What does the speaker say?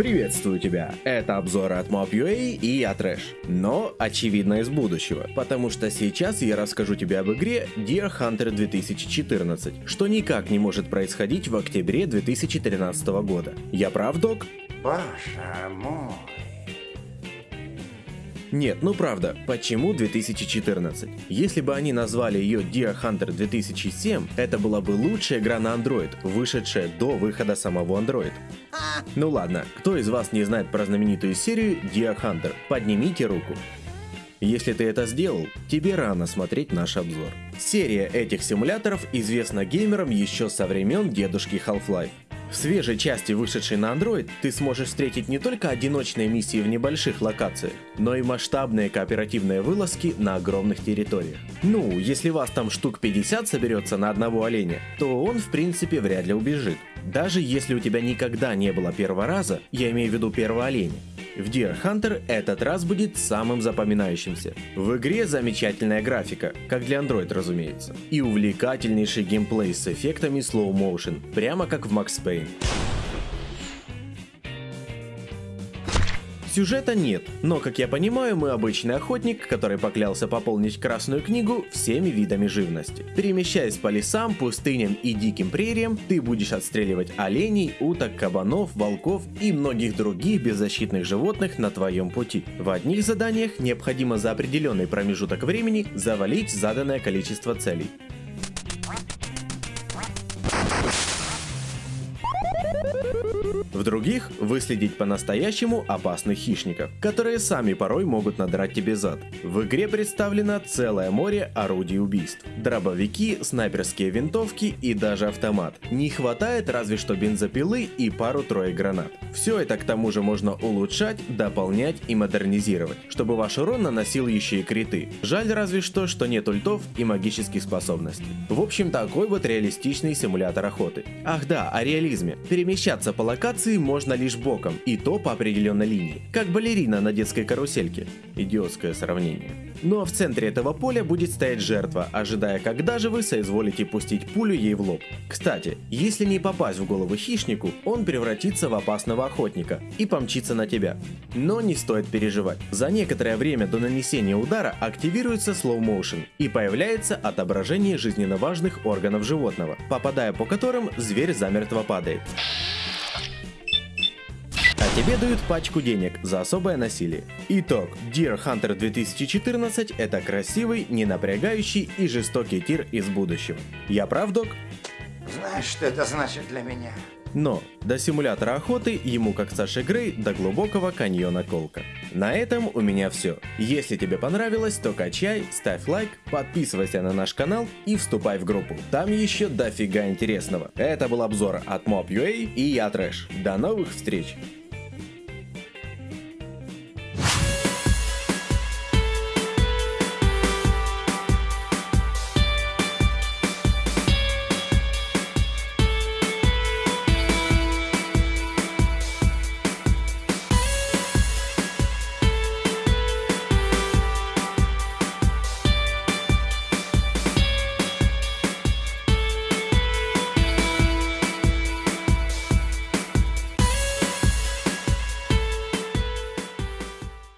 Приветствую тебя! Это обзоры от Mob.ua и я Трэш. Но, очевидно, из будущего, потому что сейчас я расскажу тебе об игре Deer Hunter 2014, что никак не может происходить в октябре 2013 года. Я прав, док? Боже мой. Нет, ну правда, почему 2014? Если бы они назвали ее Deer Hunter 2007, это была бы лучшая игра на Android, вышедшая до выхода самого Android. Ну ладно, кто из вас не знает про знаменитую серию Deer Hunter? Поднимите руку. Если ты это сделал, тебе рано смотреть наш обзор. Серия этих симуляторов известна геймерам еще со времен дедушки Half-Life. В свежей части, вышедшей на Android, ты сможешь встретить не только одиночные миссии в небольших локациях, но и масштабные кооперативные вылазки на огромных территориях. Ну, если вас там штук 50 соберется на одного оленя, то он в принципе вряд ли убежит. Даже если у тебя никогда не было первого раза, я имею в виду первого оленя, в Deer Hunter этот раз будет самым запоминающимся. В игре замечательная графика, как для Android разумеется, и увлекательнейший геймплей с эффектами slow motion, прямо как в Max Payne. Сюжета нет, но, как я понимаю, мы обычный охотник, который поклялся пополнить Красную книгу всеми видами живности. Перемещаясь по лесам, пустыням и диким прериям, ты будешь отстреливать оленей, уток, кабанов, волков и многих других беззащитных животных на твоем пути. В одних заданиях необходимо за определенный промежуток времени завалить заданное количество целей. В других выследить по-настоящему опасных хищников, которые сами порой могут надрать тебе зад. В игре представлено целое море орудий убийств. Дробовики, снайперские винтовки и даже автомат. Не хватает разве что бензопилы и пару-трое гранат. Все это к тому же можно улучшать, дополнять и модернизировать, чтобы ваш урон наносил еще и криты. Жаль разве что, что нет ультов и магических способностей. В общем, такой вот реалистичный симулятор охоты. Ах да, о реализме. Перемещаться по локации Танцы можно лишь боком, и то по определенной линии, как балерина на детской карусельке. Идиотское сравнение. Ну а в центре этого поля будет стоять жертва, ожидая, когда же вы соизволите пустить пулю ей в лоб. Кстати, если не попасть в голову хищнику, он превратится в опасного охотника и помчится на тебя. Но не стоит переживать. За некоторое время до нанесения удара активируется slow motion и появляется отображение жизненно важных органов животного, попадая по которым зверь замертво падает тебе дают пачку денег за особое насилие. Итог. Deer Hunter 2014 это красивый, не напрягающий и жестокий тир из будущего. Я прав, док? Знаешь, что это значит для меня? Но до симулятора охоты ему как Саше Грей до глубокого каньона Колка. На этом у меня все. Если тебе понравилось, то качай, ставь лайк, подписывайся на наш канал и вступай в группу. Там еще дофига интересного. Это был обзор от Mob.ua и я Трэш. До новых встреч!